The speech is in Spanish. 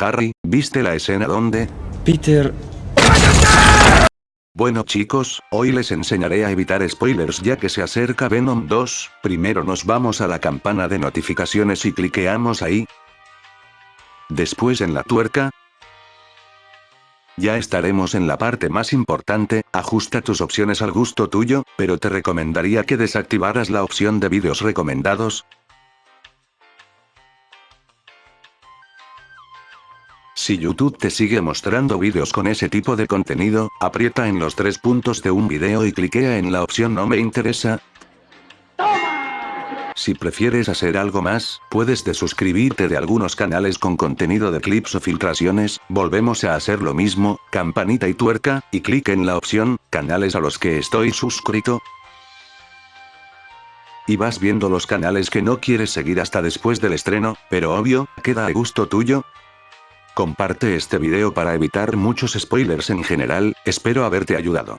Harry, ¿viste la escena donde? Peter... Bueno chicos, hoy les enseñaré a evitar spoilers ya que se acerca Venom 2, primero nos vamos a la campana de notificaciones y cliqueamos ahí. Después en la tuerca, ya estaremos en la parte más importante, ajusta tus opciones al gusto tuyo, pero te recomendaría que desactivaras la opción de vídeos recomendados. Si YouTube te sigue mostrando vídeos con ese tipo de contenido, aprieta en los tres puntos de un video y cliquea en la opción no me interesa, si prefieres hacer algo más, puedes desuscribirte de algunos canales con contenido de clips o filtraciones, volvemos a hacer lo mismo, campanita y tuerca, y clic en la opción, canales a los que estoy suscrito, y vas viendo los canales que no quieres seguir hasta después del estreno, pero obvio, queda a gusto tuyo. Comparte este video para evitar muchos spoilers en general, espero haberte ayudado.